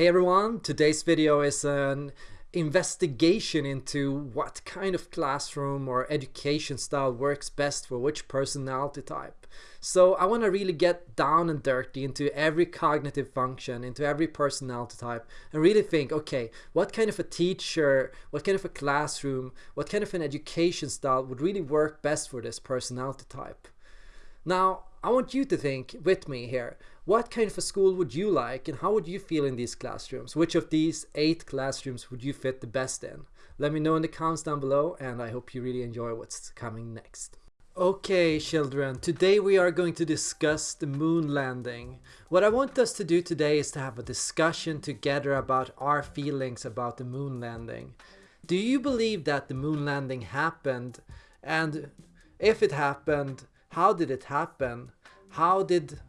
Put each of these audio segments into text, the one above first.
Hey everyone, today's video is an investigation into what kind of classroom or education style works best for which personality type. So I want to really get down and dirty into every cognitive function, into every personality type and really think, okay, what kind of a teacher, what kind of a classroom, what kind of an education style would really work best for this personality type. Now, I want you to think with me here. What kind of a school would you like and how would you feel in these classrooms? Which of these eight classrooms would you fit the best in? Let me know in the comments down below and I hope you really enjoy what's coming next. Okay children, today we are going to discuss the moon landing. What I want us to do today is to have a discussion together about our feelings about the moon landing. Do you believe that the moon landing happened? And if it happened, how did it happen? How did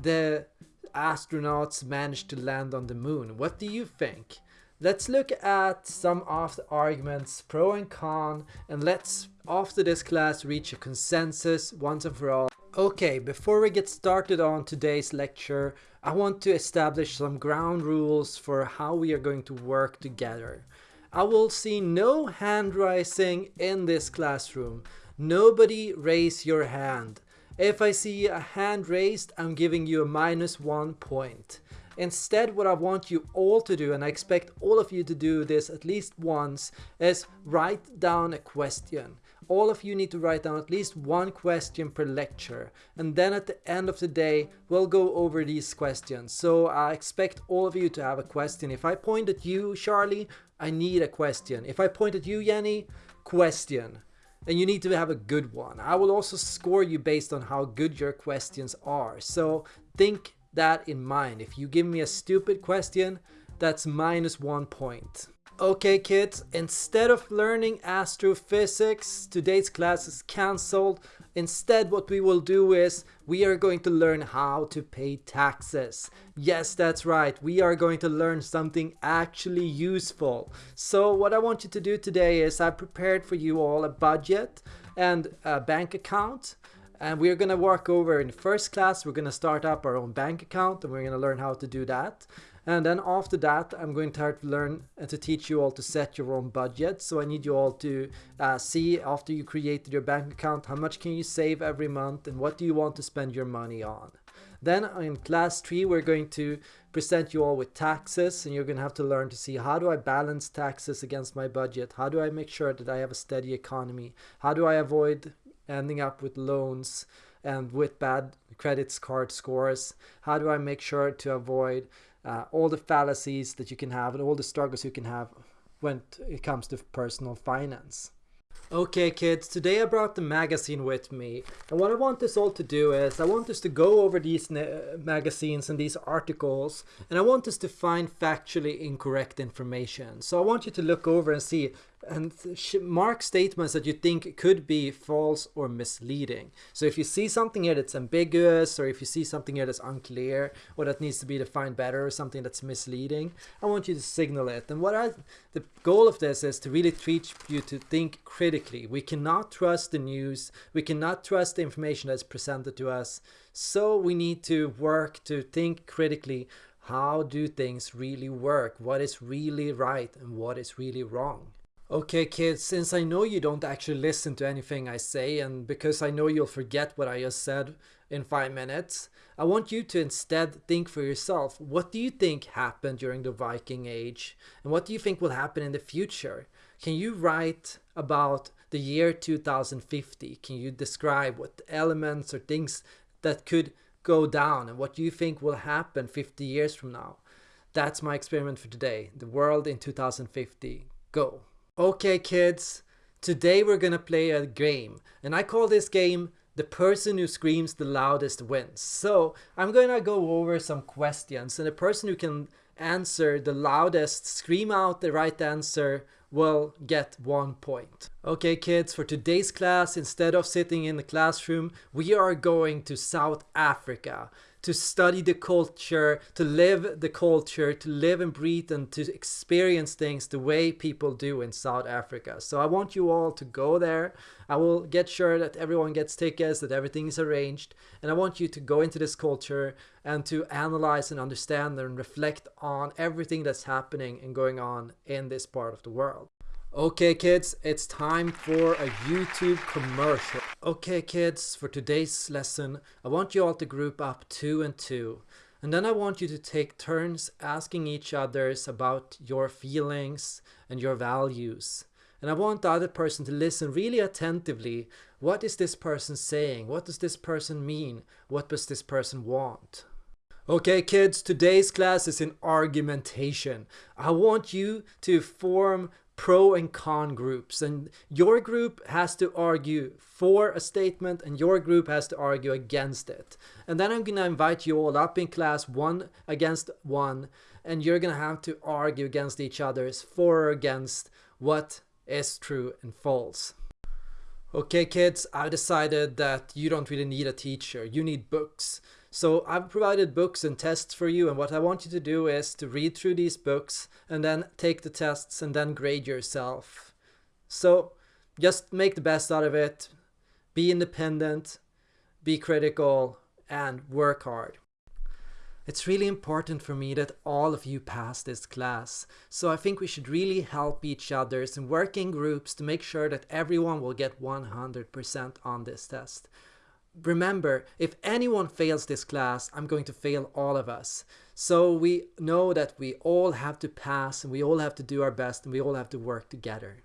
the astronauts manage to land on the moon? What do you think? Let's look at some of the arguments pro and con and let's after this class reach a consensus once and for all. Okay, before we get started on today's lecture, I want to establish some ground rules for how we are going to work together. I will see no hand raising in this classroom. Nobody raise your hand. If I see a hand raised, I'm giving you a minus one point. Instead, what I want you all to do, and I expect all of you to do this at least once, is write down a question. All of you need to write down at least one question per lecture. And then at the end of the day, we'll go over these questions. So I expect all of you to have a question. If I point at you, Charlie, I need a question. If I point at you, Jenny, question and you need to have a good one. I will also score you based on how good your questions are. So think that in mind. If you give me a stupid question, that's minus one point. Okay kids, instead of learning astrophysics, today's class is cancelled. Instead what we will do is we are going to learn how to pay taxes. Yes, that's right. We are going to learn something actually useful. So what I want you to do today is I prepared for you all a budget and a bank account and we're gonna work over in first class we're gonna start up our own bank account and we're gonna learn how to do that and then after that, I'm going to to learn and to teach you all to set your own budget. So I need you all to uh, see after you created your bank account, how much can you save every month and what do you want to spend your money on. Then in class 3 we're going to present you all with taxes and you're going to have to learn to see how do I balance taxes against my budget? How do I make sure that I have a steady economy? How do I avoid ending up with loans and with bad credit card scores? How do I make sure to avoid uh, all the fallacies that you can have and all the struggles you can have when it comes to personal finance. Okay kids, today I brought the magazine with me and what I want us all to do is I want us to go over these magazines and these articles and I want us to find factually incorrect information. So I want you to look over and see and mark statements that you think could be false or misleading. So if you see something here that's ambiguous or if you see something here that's unclear or that needs to be defined better or something that's misleading, I want you to signal it. And what I, the goal of this is to really teach you to think critically. We cannot trust the news. We cannot trust the information that's presented to us. So we need to work to think critically how do things really work? What is really right and what is really wrong? Okay kids, since I know you don't actually listen to anything I say and because I know you'll forget what I just said in 5 minutes, I want you to instead think for yourself, what do you think happened during the Viking Age and what do you think will happen in the future? Can you write about the year 2050? Can you describe what elements or things that could go down and what you think will happen 50 years from now? That's my experiment for today, the world in 2050. Go! Okay kids, today we're gonna play a game and I call this game the person who screams the loudest wins. So I'm gonna go over some questions and the person who can answer the loudest, scream out the right answer will get one point. Okay kids, for today's class, instead of sitting in the classroom, we are going to South Africa to study the culture, to live the culture, to live and breathe and to experience things the way people do in South Africa. So I want you all to go there. I will get sure that everyone gets tickets, that everything is arranged. And I want you to go into this culture and to analyze and understand and reflect on everything that's happening and going on in this part of the world. Okay kids, it's time for a YouTube commercial. Okay kids, for today's lesson, I want you all to group up two and two. And then I want you to take turns asking each others about your feelings and your values. And I want the other person to listen really attentively. What is this person saying? What does this person mean? What does this person want? Okay kids, today's class is in argumentation. I want you to form pro and con groups. And your group has to argue for a statement and your group has to argue against it. And then i'm gonna invite you all up in class one against one and you're gonna have to argue against each other's for or against what is true and false okay kids i've decided that you don't really need a teacher you need books so I've provided books and tests for you and what I want you to do is to read through these books and then take the tests and then grade yourself. So just make the best out of it, be independent, be critical and work hard. It's really important for me that all of you pass this class, so I think we should really help each other in groups to make sure that everyone will get 100% on this test remember, if anyone fails this class, I'm going to fail all of us. So we know that we all have to pass and we all have to do our best and we all have to work together.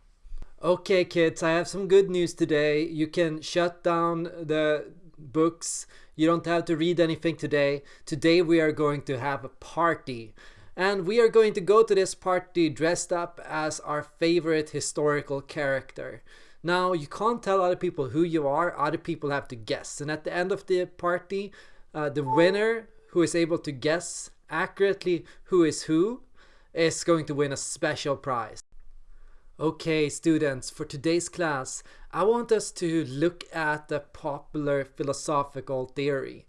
Okay kids, I have some good news today. You can shut down the books. You don't have to read anything today. Today we are going to have a party. And we are going to go to this party dressed up as our favorite historical character. Now, you can't tell other people who you are, other people have to guess. And at the end of the party, uh, the winner who is able to guess accurately who is who is going to win a special prize. Okay, students, for today's class, I want us to look at a popular philosophical theory.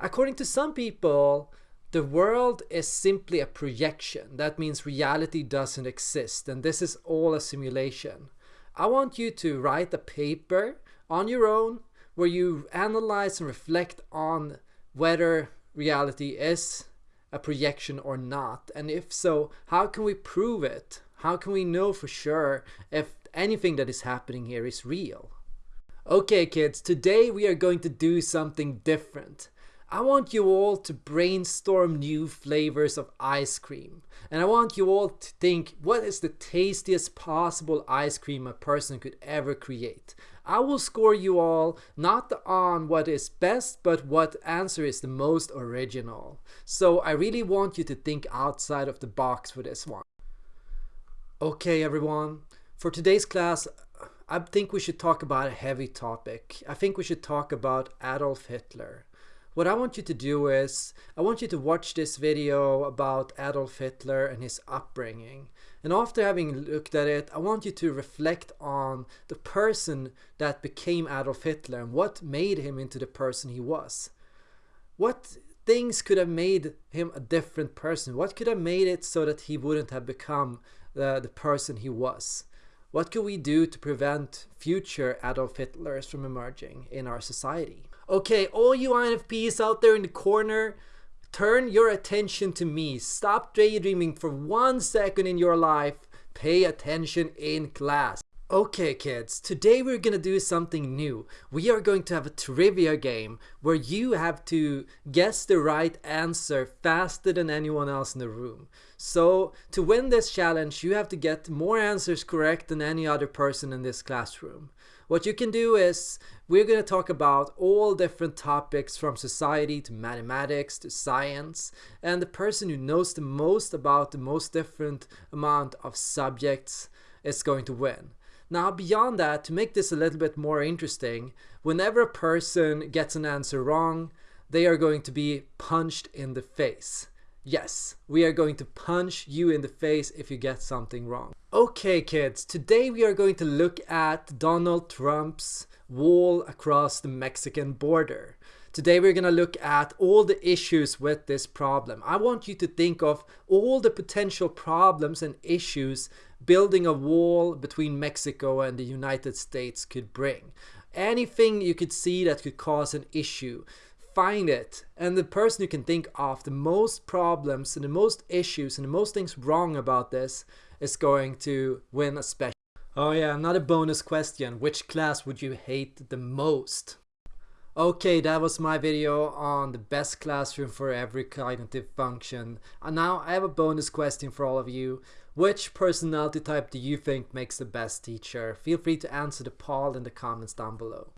According to some people, the world is simply a projection. That means reality doesn't exist, and this is all a simulation. I want you to write a paper on your own where you analyze and reflect on whether reality is a projection or not. And if so, how can we prove it? How can we know for sure if anything that is happening here is real? Okay kids, today we are going to do something different. I want you all to brainstorm new flavors of ice cream. And I want you all to think what is the tastiest possible ice cream a person could ever create. I will score you all not on what is best, but what answer is the most original. So I really want you to think outside of the box for this one. Okay everyone, for today's class I think we should talk about a heavy topic. I think we should talk about Adolf Hitler. What I want you to do is, I want you to watch this video about Adolf Hitler and his upbringing. And after having looked at it, I want you to reflect on the person that became Adolf Hitler and what made him into the person he was. What things could have made him a different person? What could have made it so that he wouldn't have become the, the person he was? What could we do to prevent future Adolf Hitlers from emerging in our society? Okay, all you INFPs out there in the corner, turn your attention to me. Stop daydreaming for one second in your life. Pay attention in class. Okay kids, today we're gonna do something new. We are going to have a trivia game where you have to guess the right answer faster than anyone else in the room. So to win this challenge you have to get more answers correct than any other person in this classroom. What you can do is we're to talk about all different topics from society to mathematics to science and the person who knows the most about the most different amount of subjects is going to win. Now beyond that, to make this a little bit more interesting, whenever a person gets an answer wrong, they are going to be punched in the face. Yes, we are going to punch you in the face if you get something wrong. Okay kids, today we are going to look at Donald Trump's wall across the Mexican border. Today we're going to look at all the issues with this problem. I want you to think of all the potential problems and issues building a wall between Mexico and the United States could bring. Anything you could see that could cause an issue, find it. And the person you can think of the most problems and the most issues and the most things wrong about this is going to win a special. Oh yeah, another bonus question. Which class would you hate the most? Okay, that was my video on the best classroom for every cognitive function. And now I have a bonus question for all of you. Which personality type do you think makes the best teacher? Feel free to answer the poll in the comments down below.